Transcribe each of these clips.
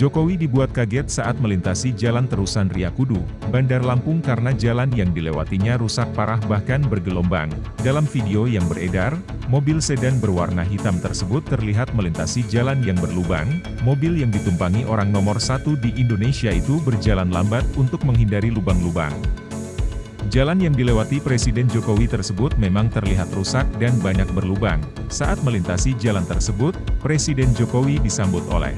Jokowi dibuat kaget saat melintasi Jalan Terusan Riyakudu, Bandar Lampung karena jalan yang dilewatinya rusak parah bahkan bergelombang. Dalam video yang beredar, mobil sedan berwarna hitam tersebut terlihat melintasi jalan yang berlubang. Mobil yang ditumpangi orang nomor satu di Indonesia itu berjalan lambat untuk menghindari lubang-lubang. Jalan yang dilewati Presiden Jokowi tersebut memang terlihat rusak dan banyak berlubang. Saat melintasi jalan tersebut, Presiden Jokowi disambut oleh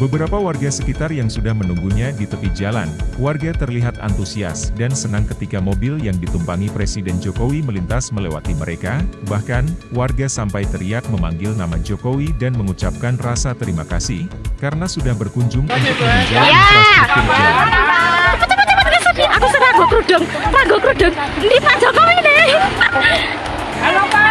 Beberapa warga sekitar yang sudah menunggunya di tepi jalan, warga terlihat antusias dan senang ketika mobil yang ditumpangi Presiden Jokowi melintas melewati mereka, bahkan, warga sampai teriak memanggil nama Jokowi dan mengucapkan rasa terima kasih, karena sudah berkunjung untuk meninjau infrastruktur jalan. Aku sudah ragu kerudung, ragu kerudung. Ini Pak Jokowi nih. Halo Pak.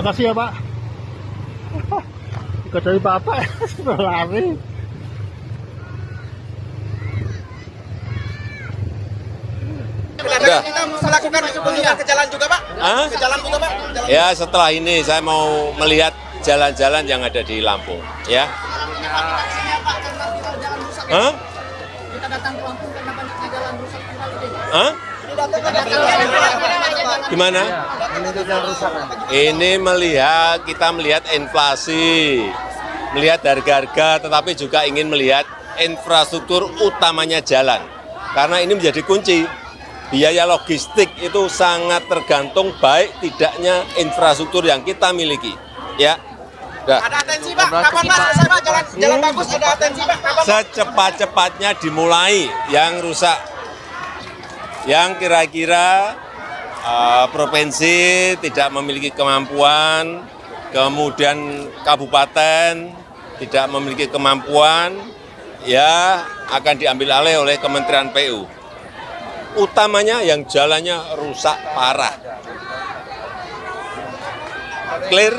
Makasih ya Pak. Ikut dari Bapak sudah lari. Udah. Kita melakukan kunjungan ke jalan juga Pak? Hah? Ke jalan juga Pak? Jalan. Ya setelah ini saya mau melihat jalan-jalan yang ada di Lampung. Ya. Hah? Kita datang ke Lampung karena banyaknya jalan rusak kembali deh. Hah? Gimana? Ini melihat kita melihat inflasi, melihat harga-harga, tetapi juga ingin melihat infrastruktur utamanya jalan. Karena ini menjadi kunci. Biaya logistik itu sangat tergantung baik tidaknya infrastruktur yang kita miliki. Ya. Dah. Ada atensi Pak, kapan Mas selesai Pak? Jalan, jalan bagus ada atensi Pak, kapan Pak? Secepat-cepatnya dimulai yang rusak. Yang kira-kira eh, provinsi tidak memiliki kemampuan, kemudian kabupaten tidak memiliki kemampuan, ya akan diambil alih oleh Kementerian PU. Utamanya yang jalannya rusak parah. Clear?